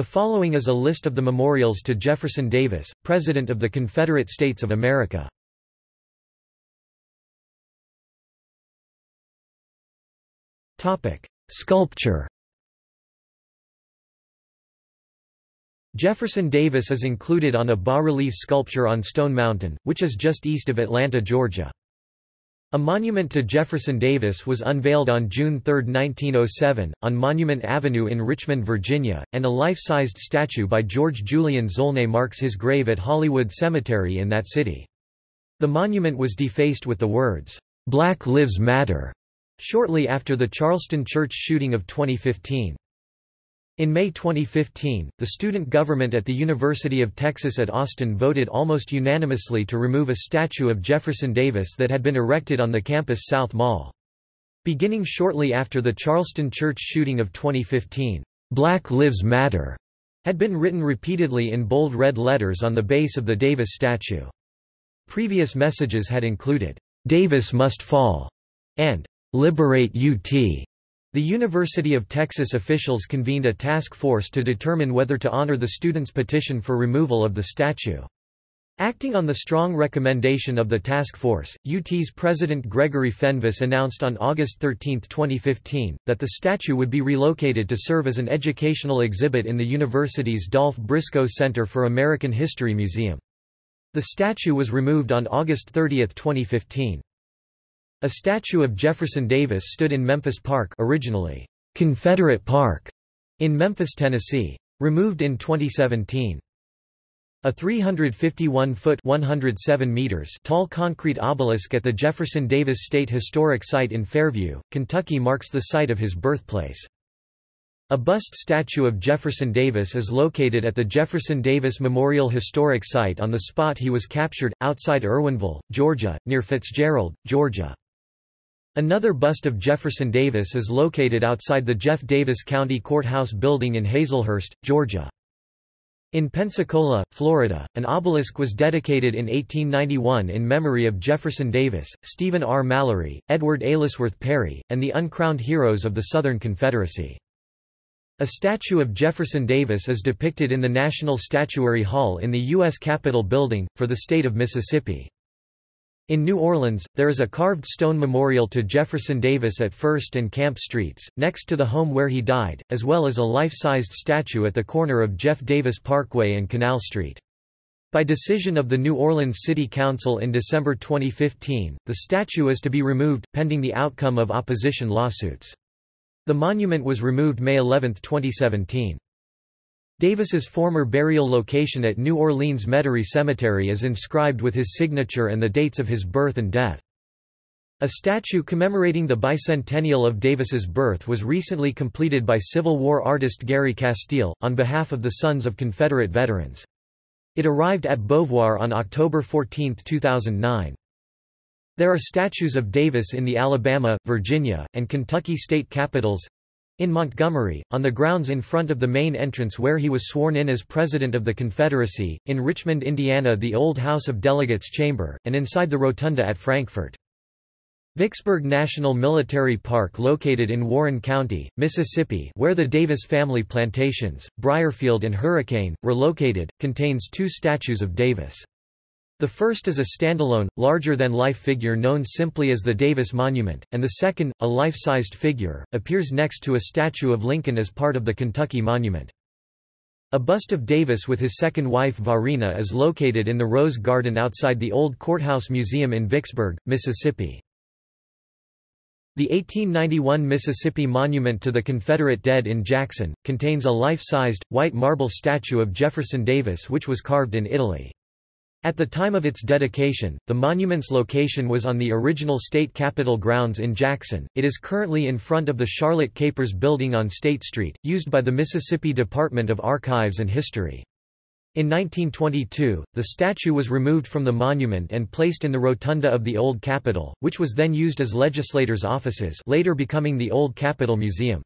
The following is a list of the memorials to Jefferson Davis, President of the Confederate States of America. Sculpture Jefferson Davis is included on a bas-relief sculpture on Stone Mountain, which is just east of Atlanta, Georgia. A monument to Jefferson Davis was unveiled on June 3, 1907, on Monument Avenue in Richmond, Virginia, and a life-sized statue by George Julian Zolnay marks his grave at Hollywood Cemetery in that city. The monument was defaced with the words, "'Black Lives Matter' shortly after the Charleston church shooting of 2015. In May 2015, the student government at the University of Texas at Austin voted almost unanimously to remove a statue of Jefferson Davis that had been erected on the campus South Mall. Beginning shortly after the Charleston church shooting of 2015, "'Black Lives Matter' had been written repeatedly in bold red letters on the base of the Davis statue. Previous messages had included, "'Davis must fall' and "'Liberate UT' The University of Texas officials convened a task force to determine whether to honor the students' petition for removal of the statue. Acting on the strong recommendation of the task force, UT's President Gregory Fenves announced on August 13, 2015, that the statue would be relocated to serve as an educational exhibit in the university's Dolph Briscoe Center for American History Museum. The statue was removed on August 30, 2015. A statue of Jefferson Davis stood in Memphis Park originally, Confederate Park, in Memphis, Tennessee. Removed in 2017. A 351-foot (107 meters) tall concrete obelisk at the Jefferson Davis State Historic Site in Fairview, Kentucky marks the site of his birthplace. A bust statue of Jefferson Davis is located at the Jefferson Davis Memorial Historic Site on the spot he was captured, outside Irwinville, Georgia, near Fitzgerald, Georgia. Another bust of Jefferson Davis is located outside the Jeff Davis County Courthouse building in Hazlehurst, Georgia. In Pensacola, Florida, an obelisk was dedicated in 1891 in memory of Jefferson Davis, Stephen R. Mallory, Edward Aylesworth Perry, and the uncrowned heroes of the Southern Confederacy. A statue of Jefferson Davis is depicted in the National Statuary Hall in the U.S. Capitol Building, for the state of Mississippi. In New Orleans, there is a carved stone memorial to Jefferson Davis at 1st and Camp Streets, next to the home where he died, as well as a life-sized statue at the corner of Jeff Davis Parkway and Canal Street. By decision of the New Orleans City Council in December 2015, the statue is to be removed, pending the outcome of opposition lawsuits. The monument was removed May 11, 2017. Davis's former burial location at New Orleans Metairie Cemetery is inscribed with his signature and the dates of his birth and death. A statue commemorating the bicentennial of Davis's birth was recently completed by Civil War artist Gary Casteel, on behalf of the Sons of Confederate Veterans. It arrived at Beauvoir on October 14, 2009. There are statues of Davis in the Alabama, Virginia, and Kentucky state capitals, in Montgomery, on the grounds in front of the main entrance where he was sworn in as President of the Confederacy, in Richmond, Indiana the old House of Delegates chamber, and inside the rotunda at Frankfort. Vicksburg National Military Park located in Warren County, Mississippi where the Davis family plantations, Brierfield and Hurricane, were located, contains two statues of Davis. The first is a standalone, larger-than-life figure known simply as the Davis Monument, and the second, a life-sized figure, appears next to a statue of Lincoln as part of the Kentucky Monument. A bust of Davis with his second wife Varina is located in the Rose Garden outside the Old Courthouse Museum in Vicksburg, Mississippi. The 1891 Mississippi Monument to the Confederate Dead in Jackson, contains a life-sized, white marble statue of Jefferson Davis which was carved in Italy. At the time of its dedication, the monument's location was on the original state capitol grounds in Jackson. It is currently in front of the Charlotte Capers building on State Street, used by the Mississippi Department of Archives and History. In 1922, the statue was removed from the monument and placed in the rotunda of the Old Capitol, which was then used as legislators' offices later becoming the Old Capitol Museum.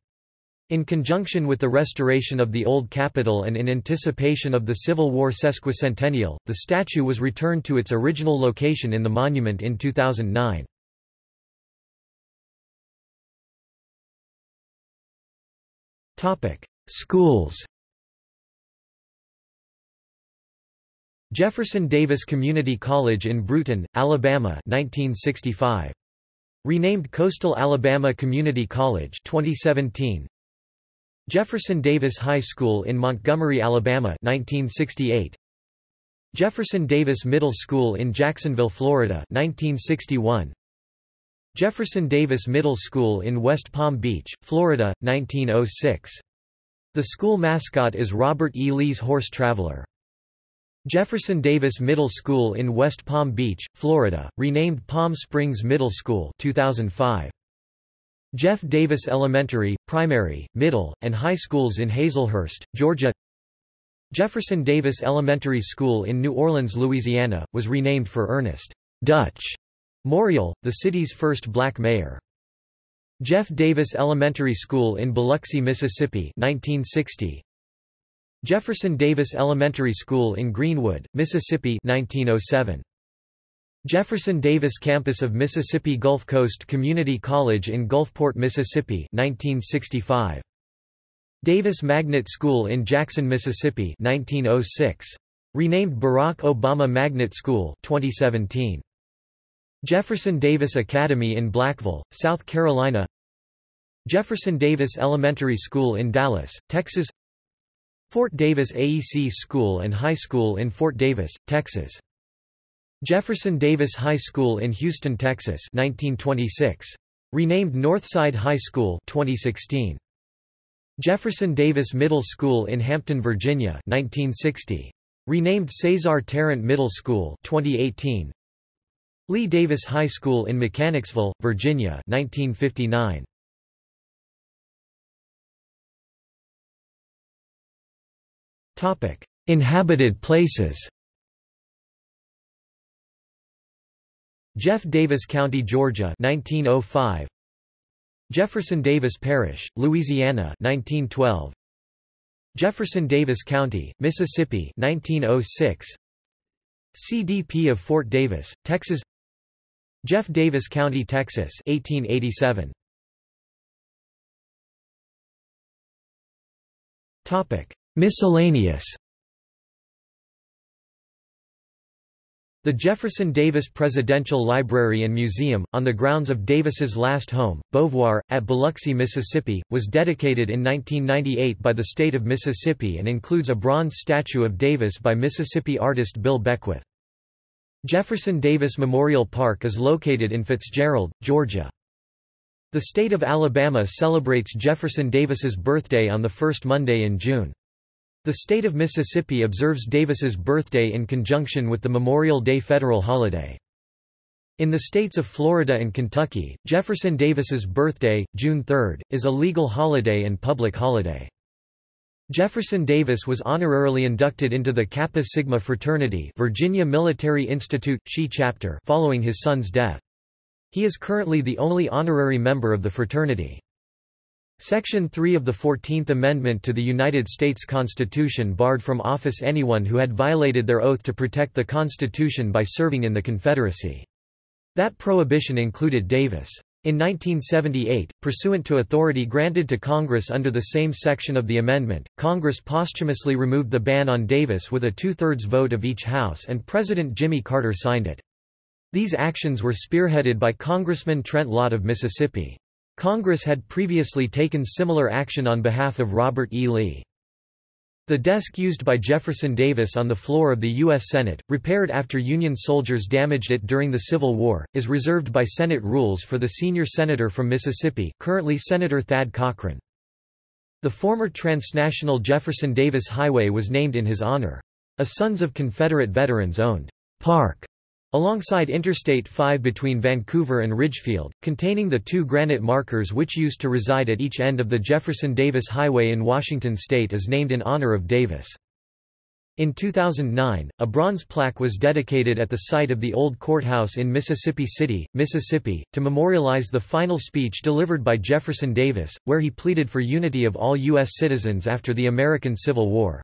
In conjunction with the restoration of the Old capitol and in anticipation of the Civil War sesquicentennial, the statue was returned to its original location in the monument in 2009. Schools Jefferson Davis Community College in Brewton, Alabama 1965. Renamed Coastal Alabama Community College 2017. Jefferson Davis High School in Montgomery, Alabama 1968. Jefferson Davis Middle School in Jacksonville, Florida 1961. Jefferson Davis Middle School in West Palm Beach, Florida, 1906. The school mascot is Robert E. Lee's Horse Traveler. Jefferson Davis Middle School in West Palm Beach, Florida, renamed Palm Springs Middle School 2005. Jeff Davis Elementary, Primary, Middle, and High Schools in Hazlehurst, Georgia Jefferson Davis Elementary School in New Orleans, Louisiana, was renamed for Ernest Dutch Morial, the city's first black mayor. Jeff Davis Elementary School in Biloxi, Mississippi 1960. Jefferson Davis Elementary School in Greenwood, Mississippi 1907. Jefferson Davis Campus of Mississippi Gulf Coast Community College in Gulfport, Mississippi 1965. Davis Magnet School in Jackson, Mississippi 1906. Renamed Barack Obama Magnet School 2017. Jefferson Davis Academy in Blackville, South Carolina Jefferson Davis Elementary School in Dallas, Texas Fort Davis AEC School and High School in Fort Davis, Texas. Jefferson Davis High School in Houston, Texas 1926. Renamed Northside High School 2016. Jefferson Davis Middle School in Hampton, Virginia 1960. Renamed Cesar Tarrant Middle School 2018. Lee Davis High School in Mechanicsville, Virginia 1959. Inhabited places Jeff Davis County, Georgia 1905 Jefferson Davis Parish, Louisiana 1912 Jefferson Davis County, Mississippi 1906 CDP of Fort Davis, Texas. Jeff Davis County, Texas 1887 Topic Miscellaneous The Jefferson Davis Presidential Library and Museum, on the grounds of Davis's last home, Beauvoir, at Biloxi, Mississippi, was dedicated in 1998 by the state of Mississippi and includes a bronze statue of Davis by Mississippi artist Bill Beckwith. Jefferson Davis Memorial Park is located in Fitzgerald, Georgia. The state of Alabama celebrates Jefferson Davis's birthday on the first Monday in June. The state of Mississippi observes Davis's birthday in conjunction with the Memorial Day federal holiday. In the states of Florida and Kentucky, Jefferson Davis's birthday, June 3, is a legal holiday and public holiday. Jefferson Davis was honorarily inducted into the Kappa Sigma fraternity Virginia Military Institute, Chi chapter following his son's death. He is currently the only honorary member of the fraternity. Section 3 of the Fourteenth Amendment to the United States Constitution barred from office anyone who had violated their oath to protect the Constitution by serving in the Confederacy. That prohibition included Davis. In 1978, pursuant to authority granted to Congress under the same section of the amendment, Congress posthumously removed the ban on Davis with a two-thirds vote of each House and President Jimmy Carter signed it. These actions were spearheaded by Congressman Trent Lott of Mississippi. Congress had previously taken similar action on behalf of Robert E. Lee. The desk used by Jefferson Davis on the floor of the U.S. Senate, repaired after Union soldiers damaged it during the Civil War, is reserved by Senate rules for the senior senator from Mississippi currently Senator Thad Cochran. The former transnational Jefferson Davis Highway was named in his honor. A Sons of Confederate Veterans owned park Alongside Interstate 5 between Vancouver and Ridgefield, containing the two granite markers which used to reside at each end of the Jefferson-Davis Highway in Washington state is named in honor of Davis. In 2009, a bronze plaque was dedicated at the site of the old courthouse in Mississippi City, Mississippi, to memorialize the final speech delivered by Jefferson Davis, where he pleaded for unity of all U.S. citizens after the American Civil War.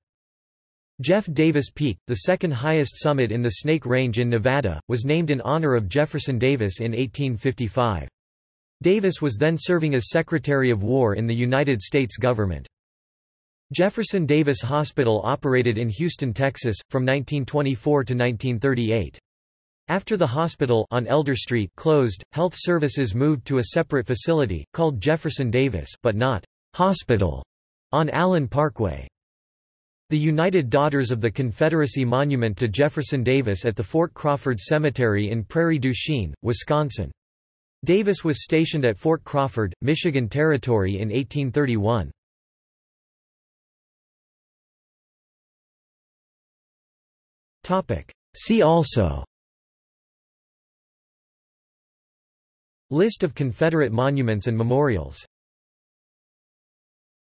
Jeff Davis Peak, the second highest summit in the Snake Range in Nevada, was named in honor of Jefferson Davis in 1855. Davis was then serving as Secretary of War in the United States government. Jefferson Davis Hospital operated in Houston, Texas, from 1924 to 1938. After the hospital on Elder Street closed, health services moved to a separate facility, called Jefferson Davis but not «hospital» on Allen Parkway. The United Daughters of the Confederacy Monument to Jefferson Davis at the Fort Crawford Cemetery in Prairie du Chien, Wisconsin. Davis was stationed at Fort Crawford, Michigan Territory in 1831. See also List of Confederate monuments and memorials